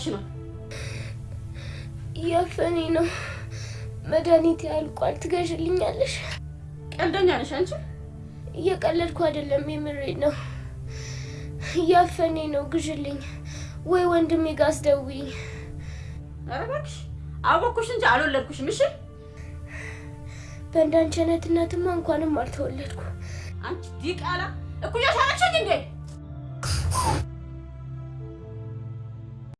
እያደረግሽ ነው? እያፈኔ ነው። መድኃኒት ያልቋል። ትገዥልኛለሽ? ቀልደኛ ነሽ አንቺ። እየቀለድኩ አይደለም፣ የምሬ ነው። እያፈኔ ነው። ግዥልኝ ወይ ወንድሜ ጋ አስደውይ። ኧረ እባክሽ አወኩሽ እንጂ አልወለድኩሽም። እሺ በእንዳንቺ አይነት እናትማ እንኳንም አልተወለድኩ። አንቺ ዲቃላ እኩያሽ አለችኝ እንዴ?